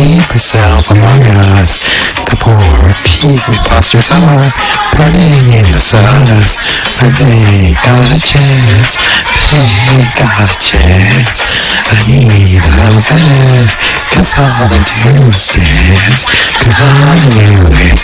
herself among us. The poor people imposters are burning in the. But they got a chance. They got a chance. I need a bed. Cause all they do is dance. Cause all they do is.